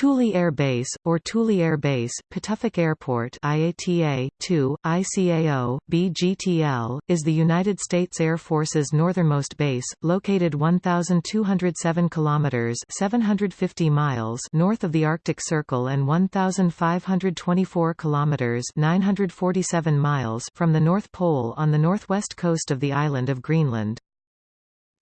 Thule Air Base, or Thule Air Base, Pituffik Airport IATA, 2, ICAO, BGTL, is the United States Air Force's northernmost base, located 1,207 kilometers 750 miles north of the Arctic Circle and 1,524 kilometers 947 miles from the North Pole on the northwest coast of the island of Greenland.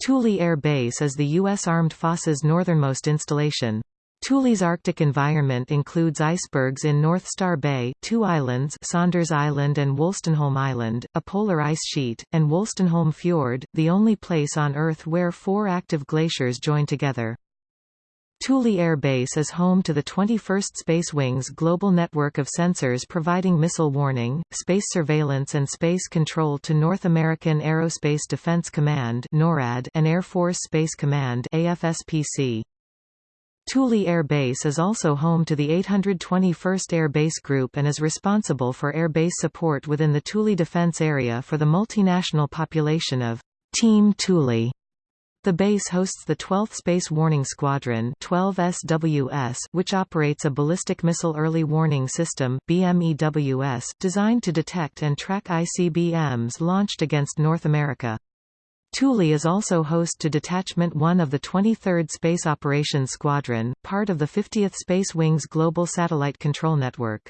Thule Air Base is the U.S. Armed Forces northernmost installation. Thule's Arctic environment includes icebergs in North Star Bay, two islands Saunders Island and Wolstenholme Island, a polar ice sheet, and Wolstenholme Fjord, the only place on Earth where four active glaciers join together. Thule Air Base is home to the 21st Space Wing's global network of sensors providing missile warning, space surveillance and space control to North American Aerospace Defense Command NORAD and Air Force Space Command AFSPC. Thule Air Base is also home to the 821st Air Base Group and is responsible for air base support within the Thule Defense Area for the multinational population of Team Thule. The base hosts the 12th Space Warning Squadron 12 SWS, which operates a ballistic missile early warning system BMEWS, designed to detect and track ICBMs launched against North America. Thule is also host to Detachment 1 of the 23rd Space Operations Squadron, part of the 50th Space Wing's Global Satellite Control Network.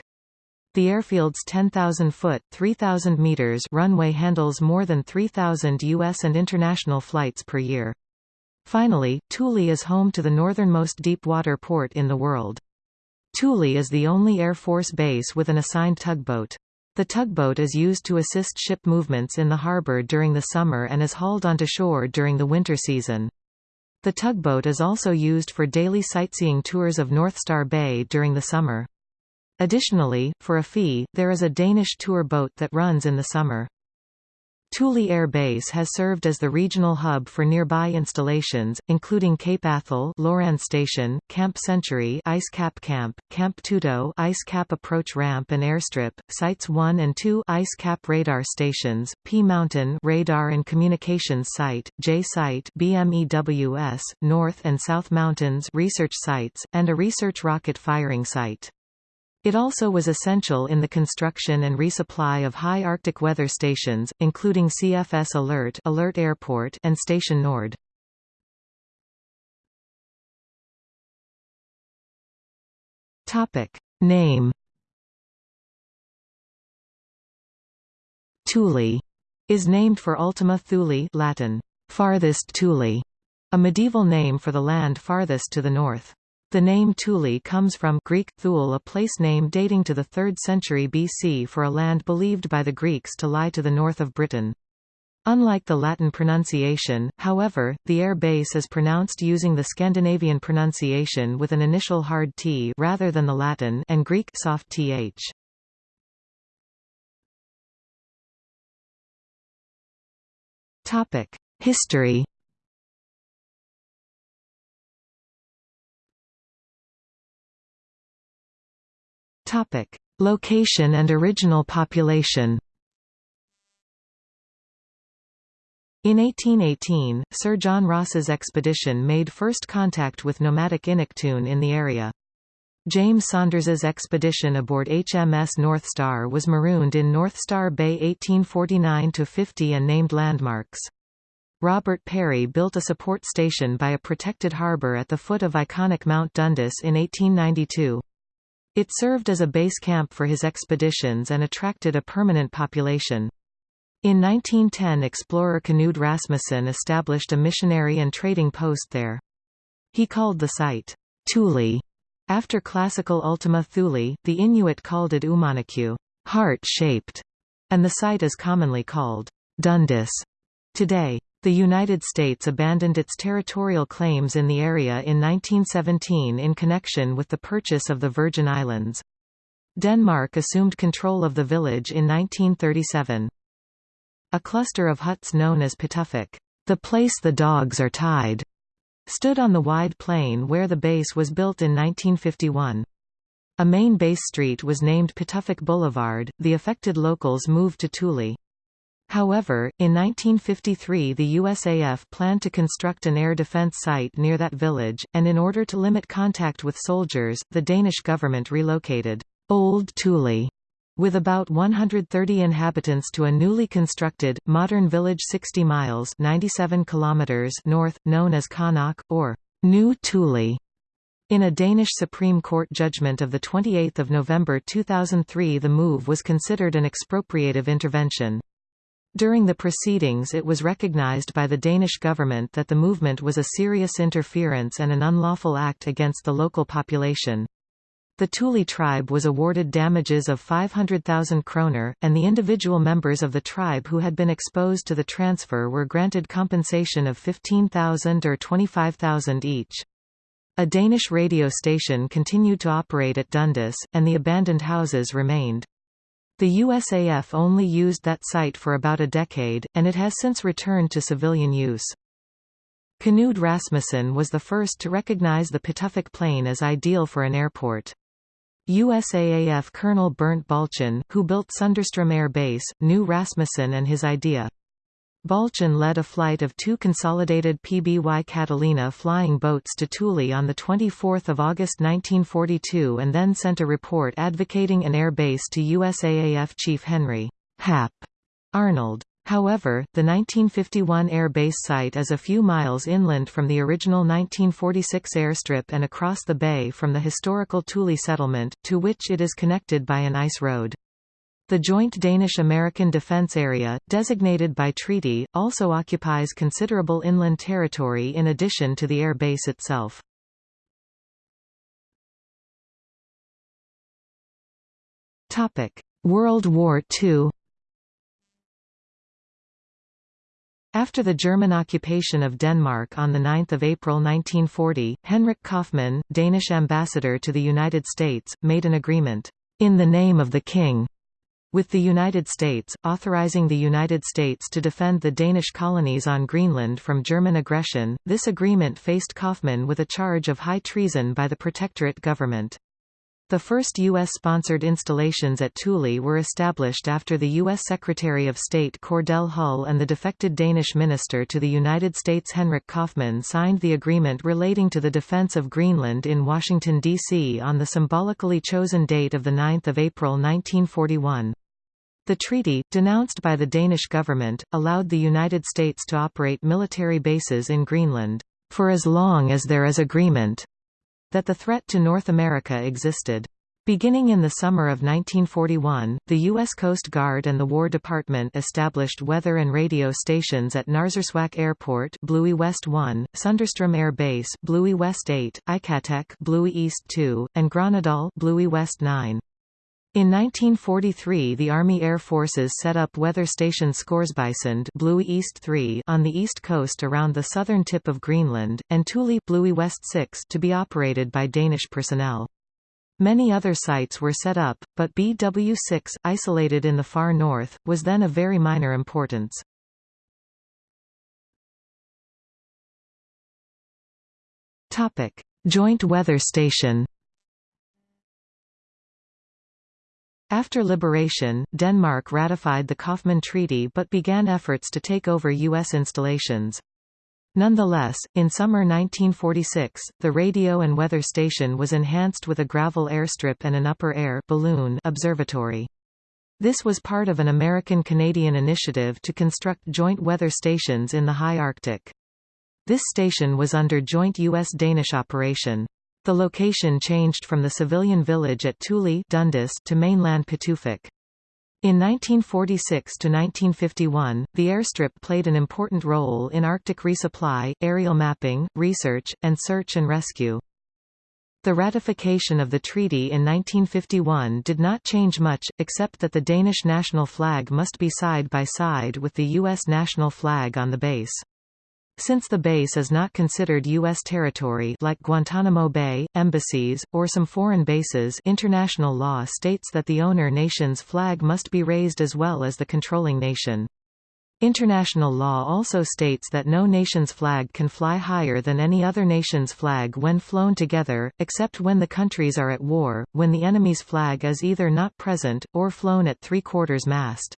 The airfield's 10,000-foot (3,000 meters) runway handles more than 3,000 U.S. and international flights per year. Finally, Thule is home to the northernmost deep-water port in the world. Thule is the only Air Force base with an assigned tugboat. The tugboat is used to assist ship movements in the harbor during the summer and is hauled onto shore during the winter season. The tugboat is also used for daily sightseeing tours of North Star Bay during the summer. Additionally, for a fee, there is a Danish tour boat that runs in the summer. Thule Air Base has served as the regional hub for nearby installations, including Cape Athol Loran Station, Camp Century Ice Cap Camp, Camp Tuto Ice Cap Approach Ramp and Airstrip, Sites 1 and 2 Ice Cap Radar Stations, P Mountain Radar and Communications Site, J Site BMEWS, North and South Mountains Research Sites, and a research rocket firing site. It also was essential in the construction and resupply of high Arctic weather stations, including CFS Alert, Alert Airport and Station Nord. Topic: Name Thule is named for Ultima Thule Latin, farthest Thule, a medieval name for the land farthest to the north. The name Thule comes from Greek Thule a place name dating to the 3rd century BC for a land believed by the Greeks to lie to the north of Britain. Unlike the Latin pronunciation, however, the air base is pronounced using the Scandinavian pronunciation with an initial hard T rather than the Latin and Greek soft th. Topic: History Topic: Location and original population. In 1818, Sir John Ross's expedition made first contact with nomadic Inuktitut in the area. James Saunders's expedition aboard HMS North Star was marooned in North Star Bay 1849–50 and named landmarks. Robert Peary built a support station by a protected harbour at the foot of iconic Mount Dundas in 1892. It served as a base camp for his expeditions and attracted a permanent population. In 1910 explorer Knud Rasmussen established a missionary and trading post there. He called the site, Thule, after classical Ultima Thule, the Inuit called it Uummannaqua, heart-shaped, and the site is commonly called Dundas today. The United States abandoned its territorial claims in the area in 1917 in connection with the purchase of the Virgin Islands. Denmark assumed control of the village in 1937. A cluster of huts known as Pituffik, the place the dogs are tied, stood on the wide plain where the base was built in 1951. A main base street was named Pituffik Boulevard. The affected locals moved to Thule. However, in 1953 the USAF planned to construct an air defense site near that village, and in order to limit contact with soldiers, the Danish government relocated Old Thule with about 130 inhabitants to a newly constructed, modern village 60 miles 97 kilometers north, known as Qaanaaq, or New Thule. In a Danish Supreme Court judgment of 28 November 2003 the move was considered an expropriative intervention. During the proceedings it was recognized by the Danish government that the movement was a serious interference and an unlawful act against the local population. The Thule tribe was awarded damages of 500,000 kroner, and the individual members of the tribe who had been exposed to the transfer were granted compensation of 15,000 or 25,000 each. A Danish radio station continued to operate at Dundas, and the abandoned houses remained. The USAF only used that site for about a decade, and it has since returned to civilian use. Knud Rasmussen was the first to recognize the Pituffik Plain as ideal for an airport. USAAF Colonel Bernt Balchen, who built Sondrestrom Air Base, knew Rasmussen and his idea. Balchen led a flight of two consolidated PBY Catalina flying boats to Thule on 24 August 1942 and then sent a report advocating an air base to USAAF Chief Henry Hap Arnold. However, the 1951 air base site is a few miles inland from the original 1946 airstrip and across the bay from the historical Thule settlement, to which it is connected by an ice road. The joint Danish-American Defence Area, designated by treaty, also occupies considerable inland territory in addition to the air base itself. World War II After the German occupation of Denmark on 9 April 1940, Henrik Kaufmann, Danish ambassador to the United States, made an agreement, "...in the name of the King," with the United States, authorizing the United States to defend the Danish colonies on Greenland from German aggression. This agreement faced Kaufmann with a charge of high treason by the Protectorate government. The first U.S.-sponsored installations at Thule were established after the U.S. Secretary of State Cordell Hull and the defected Danish minister to the United States Henrik Kaufmann signed the agreement relating to the defense of Greenland in Washington, D.C. on the symbolically chosen date of 9 April 1941. The treaty, denounced by the Danish government, allowed the United States to operate military bases in Greenland, for as long as there is agreement, that the threat to North America existed. Beginning in the summer of 1941, the U.S. Coast Guard and the War Department established weather and radio stations at Narsarsuaq Airport Bluie West 1, Sondrestrom Air Base Bluie West 8, Ikateq Bluie East 2, and Grønnedal Bluie West 9. In 1943 the Army Air Forces set up Weather Station Scoresbysund Bluie East 3 on the east coast around the southern tip of Greenland, and Thule Bluie West 6 to be operated by Danish personnel. Many other sites were set up, but BW6, isolated in the far north, was then of very minor importance. Joint Weather Station After liberation, Denmark ratified the Kaufmann Treaty but began efforts to take over U.S. installations. Nonetheless, in summer 1946, the radio and weather station was enhanced with a gravel airstrip and an upper air balloon observatory. This was part of an American-Canadian initiative to construct joint weather stations in the high Arctic. This station was under joint U.S.-Danish operation. The location changed from the civilian village at Thule Dundas to mainland Pituffik. In 1946–1951, the airstrip played an important role in Arctic resupply, aerial mapping, research, and search and rescue. The ratification of the treaty in 1951 did not change much, except that the Danish national flag must be side by side with the U.S. national flag on the base. Since the base is not considered U.S. territory like Guantanamo Bay, embassies, or some foreign bases international law states that the owner nation's flag must be raised as well as the controlling nation. International law also states that no nation's flag can fly higher than any other nation's flag when flown together, except when the countries are at war, when the enemy's flag is either not present, or flown at three-quarters mast.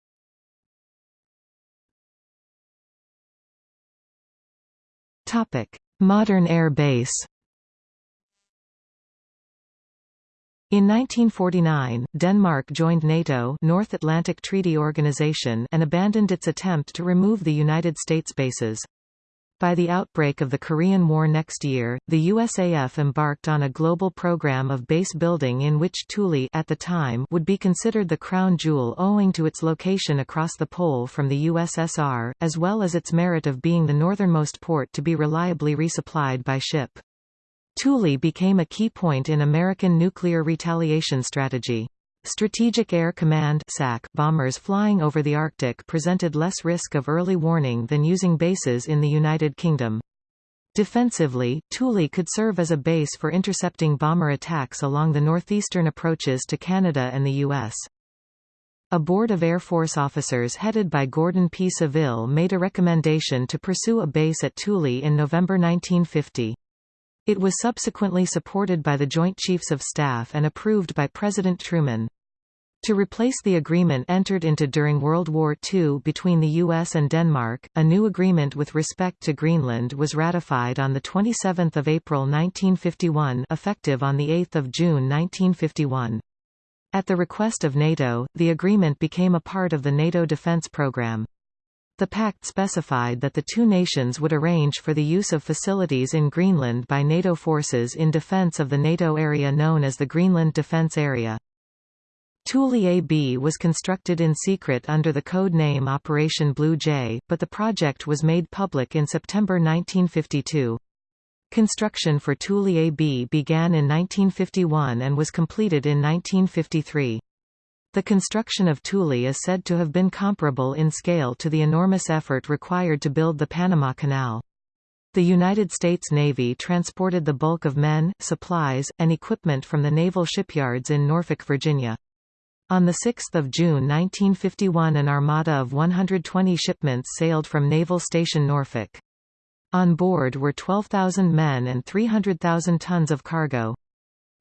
Modern air base In 1949, Denmark joined NATO North Atlantic Treaty Organization and abandoned its attempt to remove the United States bases. By the outbreak of the Korean War next year, the USAF embarked on a global program of base building in which Thule at the time would be considered the crown jewel owing to its location across the pole from the USSR, as well as its merit of being the northernmost port to be reliably resupplied by ship. Thule became a key point in American nuclear retaliation strategy. Strategic Air Command SAC bombers flying over the Arctic presented less risk of early warning than using bases in the United Kingdom. Defensively, Thule could serve as a base for intercepting bomber attacks along the northeastern approaches to Canada and the U.S. A board of Air Force officers headed by Gordon P. Saville made a recommendation to pursue a base at Thule in November 1950. It was subsequently supported by the Joint Chiefs of Staff and approved by President Truman. To replace the agreement entered into during World War II between the U.S. and Denmark, a new agreement with respect to Greenland was ratified on 27 April 1951 effective on 8 June 1951. At the request of NATO, the agreement became a part of the NATO defense program. The pact specified that the two nations would arrange for the use of facilities in Greenland by NATO forces in defense of the NATO area known as the Greenland Defense Area. Thule AB was constructed in secret under the code name Operation Blue Jay, but the project was made public in September 1952. Construction for Thule AB began in 1951 and was completed in 1953. The construction of Thule is said to have been comparable in scale to the enormous effort required to build the Panama Canal. The United States Navy transported the bulk of men, supplies, and equipment from the naval shipyards in Norfolk, Virginia. On 6 June 1951 an armada of 120 shipments sailed from Naval Station Norfolk. On board were 12,000 men and 300,000 tons of cargo.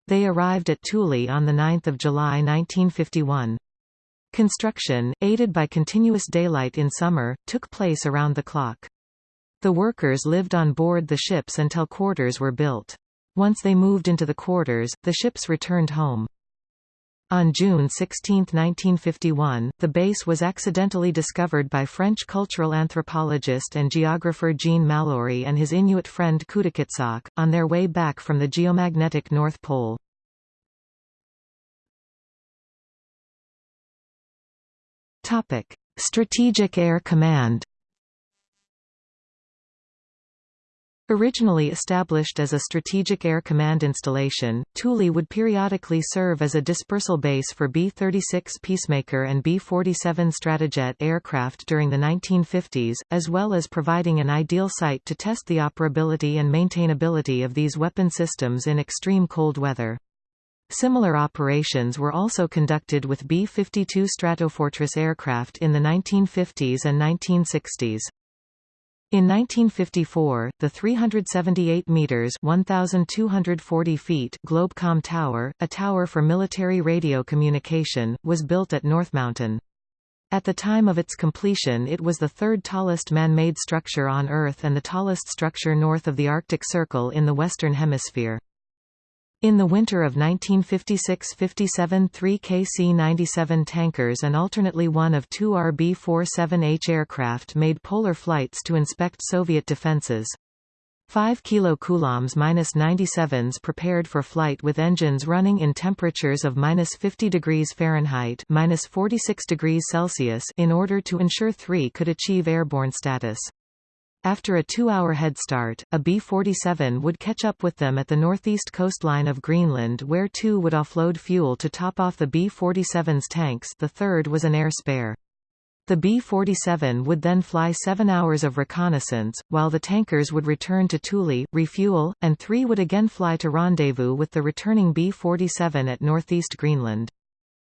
They arrived at Thule on 9 July 1951. Construction, aided by continuous daylight in summer, took place around the clock. The workers lived on board the ships until quarters were built. Once they moved into the quarters, the ships returned home. On June 16, 1951, the base was accidentally discovered by French cultural anthropologist and geographer Jean Malaurie and his Inuit friend Kutukitsak, on their way back from the geomagnetic North Pole. Strategic Air Command Originally established as a Strategic Air Command installation, Thule would periodically serve as a dispersal base for B-36 Peacemaker and B-47 Stratojet aircraft during the 1950s, as well as providing an ideal site to test the operability and maintainability of these weapon systems in extreme cold weather. Similar operations were also conducted with B-52 Stratofortress aircraft in the 1950s and 1960s. In 1954, the 378 meters (1240 feet) Globecom Tower, a tower for military radio communication, was built at North Mountain. At the time of its completion it was the third tallest man-made structure on Earth and the tallest structure north of the Arctic Circle in the Western Hemisphere. In the winter of 1956–57 three KC-97 tankers and alternately one of two RB-47H aircraft made polar flights to inspect Soviet defenses. 5 KC-97s prepared for flight with engines running in temperatures of minus 50 degrees Fahrenheit minus 46 degrees Celsius in order to ensure three could achieve airborne status. After a two-hour head start, a B-47 would catch up with them at the northeast coastline of Greenland where two would offload fuel to top off the B-47's tanks the third was an air spare. The B-47 would then fly seven hours of reconnaissance, while the tankers would return to Thule, refuel, and three would again fly to rendezvous with the returning B-47 at northeast Greenland.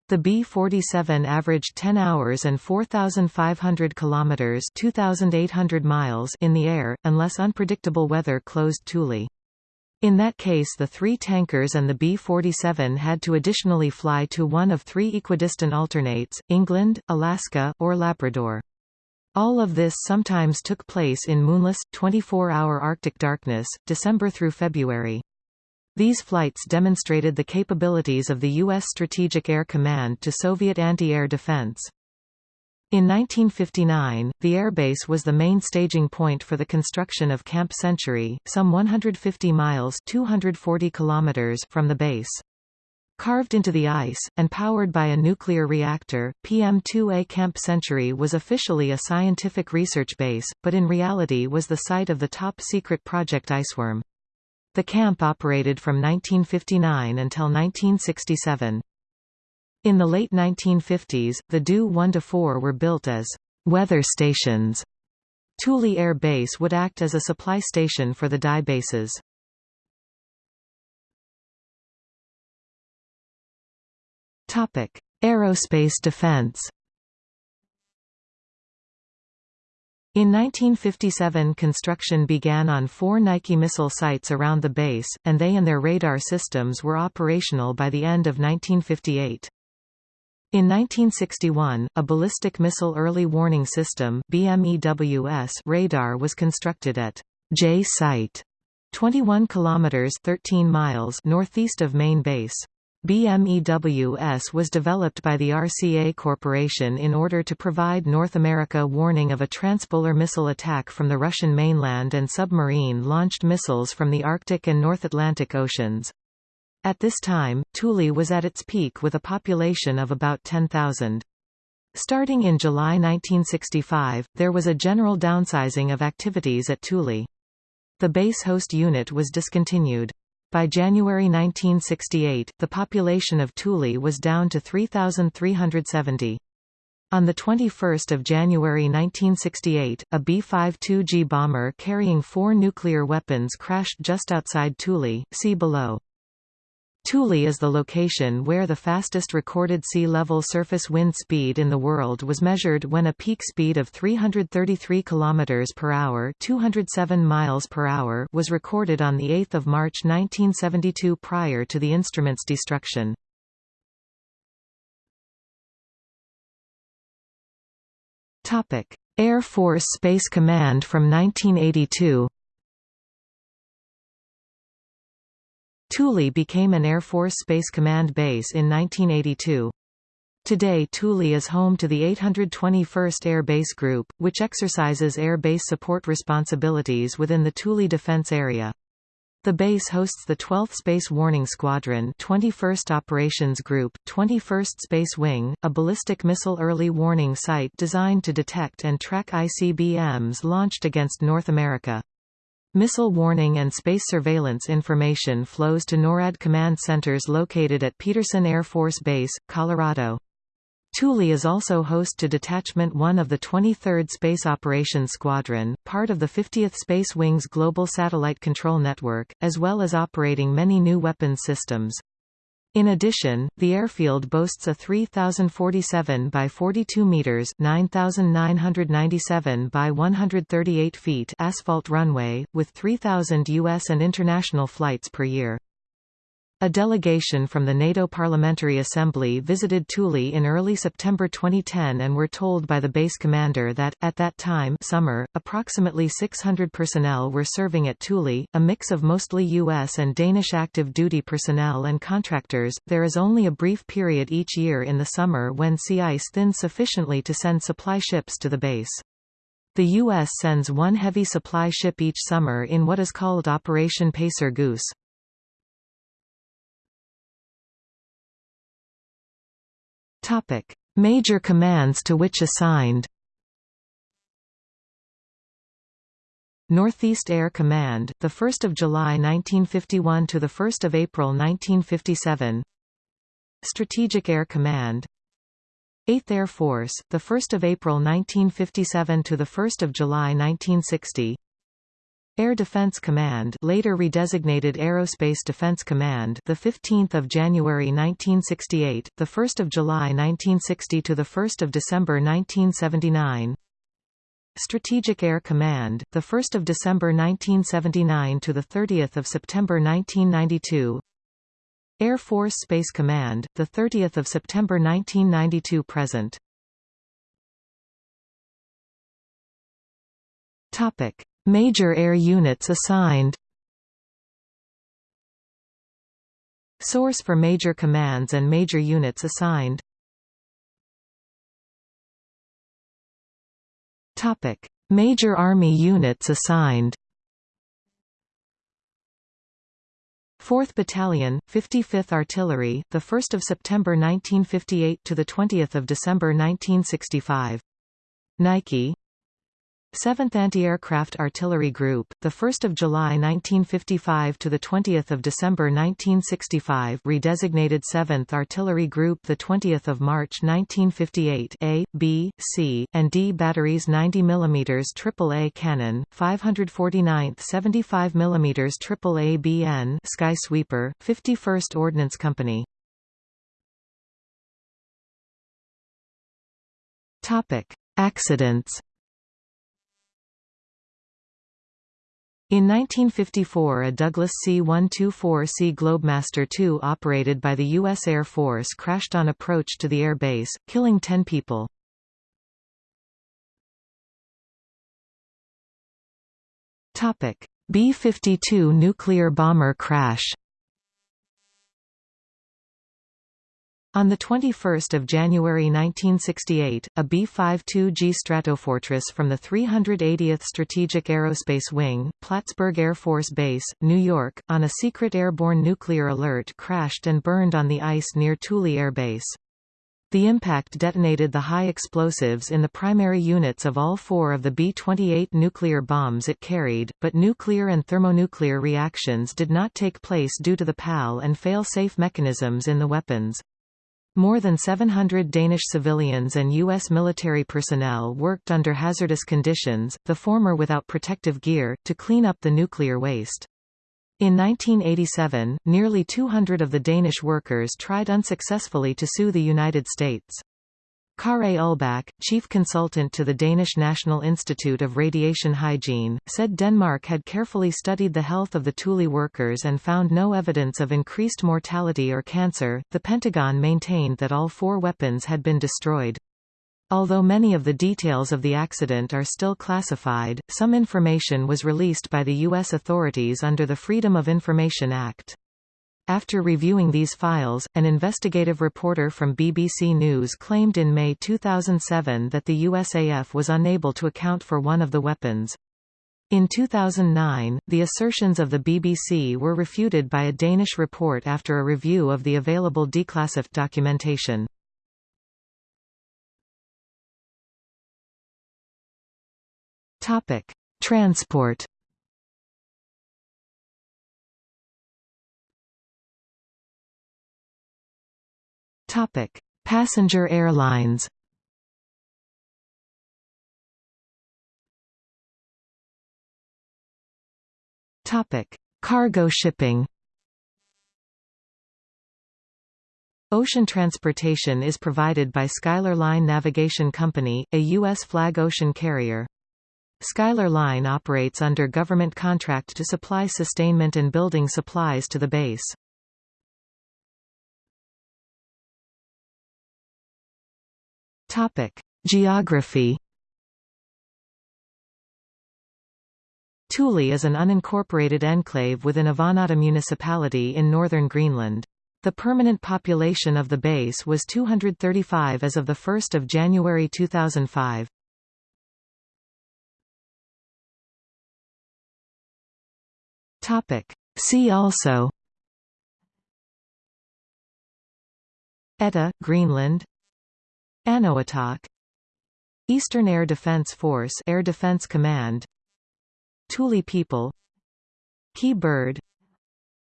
The B-47 averaged 10 hours and 4,500 kilometers (2,800 miles) in the air, unless unpredictable weather closed Thule. In that case the three tankers and the B-47 had to additionally fly to one of three equidistant alternates, England, Alaska, or Labrador. All of this sometimes took place in moonless, 24-hour Arctic darkness, December through February. These flights demonstrated the capabilities of the U.S. Strategic Air Command to Soviet anti-air defense. In 1959, the airbase was the main staging point for the construction of Camp Century, some 150 miles 240 kilometers from the base. Carved into the ice, and powered by a nuclear reactor, PM2A Camp Century was officially a scientific research base, but in reality was the site of the top-secret Project Iceworm. The camp operated from 1959 until 1967. In the late 1950s, the DYE 1–4 were built as weather stations. Thule Air Base would act as a supply station for the DYE bases. Topic: Aerospace defense. In 1957 construction began on four Nike missile sites around the base, and they and their radar systems were operational by the end of 1958. In 1961, a ballistic missile early warning system BMEWS radar was constructed at J Site, 21 kilometers 13 miles northeast of main base. BMEWS was developed by the RCA Corporation in order to provide North America warning of a transpolar missile attack from the Russian mainland and submarine-launched missiles from the Arctic and North Atlantic Oceans. At this time, Thule was at its peak with a population of about 10,000. Starting in July 1965, there was a general downsizing of activities at Thule. The base host unit was discontinued. By January 1968, the population of Thule was down to 3,370. On 21 January 1968, a B-52G bomber carrying four nuclear weapons crashed just outside Thule, see below. Thule is the location where the fastest recorded sea level surface wind speed in the world was measured when a peak speed of 333 km per hour, 207 miles per hour was recorded on the 8th of March 1972 prior to the instrument's destruction. Topic: Air Force Space Command from 1982. Thule became an Air Force Space Command base in 1982. Today Thule is home to the 821st Air Base Group, which exercises air base support responsibilities within the Thule Defense Area. The base hosts the 12th Space Warning Squadron 21st Operations Group, 21st Space Wing, a ballistic missile early warning site designed to detect and track ICBMs launched against North America. Missile warning and space surveillance information flows to NORAD command centers located at Peterson Air Force Base, Colorado. Thule is also host to Detachment 1 of the 23rd Space Operations Squadron, part of the 50th Space Wing's Global Satellite Control Network, as well as operating many new weapons systems. In addition, the airfield boasts a 3,047 by 42 meters (9,997 by 138 feet) asphalt runway, with 3,000 U.S. and international flights per year. A delegation from the NATO Parliamentary Assembly visited Thule in early September 2010 and were told by the base commander that, at that time summer, approximately 600 personnel were serving at Thule, a mix of mostly U.S. and Danish active duty personnel and contractors. There is only a brief period each year in the summer when sea ice thins sufficiently to send supply ships to the base. The U.S. sends one heavy supply ship each summer in what is called Operation Pacer Goose. Topic: Major commands to which assigned. Northeast Air Command, the 1st of July 1951 to the 1st of April 1957. Strategic Air Command. 8th Air Force, the 1st of April 1957 to the 1st of July 1960. Air Defense Command, later redesignated Aerospace Defense Command, the 15th of January 1968, the 1st of July 1960 to the 1st of December 1979. Strategic Air Command, the 1st of December 1979 to the 30th of September 1992. Air Force Space Command, the 30th of September 1992 present. Topic: Major air units assigned. Source for major commands and major units assigned. Topic: Major Army units assigned. 4th Battalion, 55th Artillery, the 1st of September 1958 to the 20th of December 1965. Nike 7th Anti-Aircraft Artillery Group, the 1st of July 1955 to the 20th of December 1965, redesignated 7th Artillery Group, the 20th of March 1958. A, B, C, and D batteries 90 mm AAA cannon, 549th 75 mm AAA BN Sky Sweeper, 51st Ordnance Company. Accidents. In 1954 a Douglas C-124C Globemaster II operated by the U.S. Air Force crashed on approach to the air base, killing 10 people. B-52 nuclear bomber crash On 21 January 1968, a B-52G Stratofortress from the 380th Strategic Aerospace Wing, Plattsburgh Air Force Base, New York, on a secret airborne nuclear alert crashed and burned on the ice near Thule Air Base. The impact detonated the high explosives in the primary units of all four of the B-28 nuclear bombs it carried, but nuclear and thermonuclear reactions did not take place due to the PAL and fail-safe mechanisms in the weapons. More than 700 Danish civilians and U.S. military personnel worked under hazardous conditions, the former without protective gear, to clean up the nuclear waste. In 1987, nearly 200 of the Danish workers tried unsuccessfully to sue the United States. Kaare Ulbak, chief consultant to the Danish National Institute of Radiation Hygiene, said Denmark had carefully studied the health of the Thule workers and found no evidence of increased mortality or cancer. The Pentagon maintained that all four weapons had been destroyed. Although many of the details of the accident are still classified, some information was released by the U.S. authorities under the Freedom of Information Act. After reviewing these files, an investigative reporter from BBC News claimed in May 2007 that the USAF was unable to account for one of the weapons. In 2009, the assertions of the BBC were refuted by a Danish report after a review of the available declassified documentation. Transport Topic: Passenger airlines. Topic: Cargo shipping. Ocean transportation is provided by Schuyler Line Navigation Company, a U.S. flag ocean carrier. Schuyler Line operates under government contract to supply sustainment and building supplies to the base. Topic: Geography. Thule is an unincorporated enclave within Avannaata municipality in northern Greenland. The permanent population of the base was 235 as of 1 January 2005. See also Etah, Greenland Anuotak Eastern Air Defense Force Air Defense Command. Thule People. Kee Bird.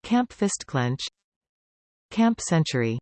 Camp Fistclench. Camp Century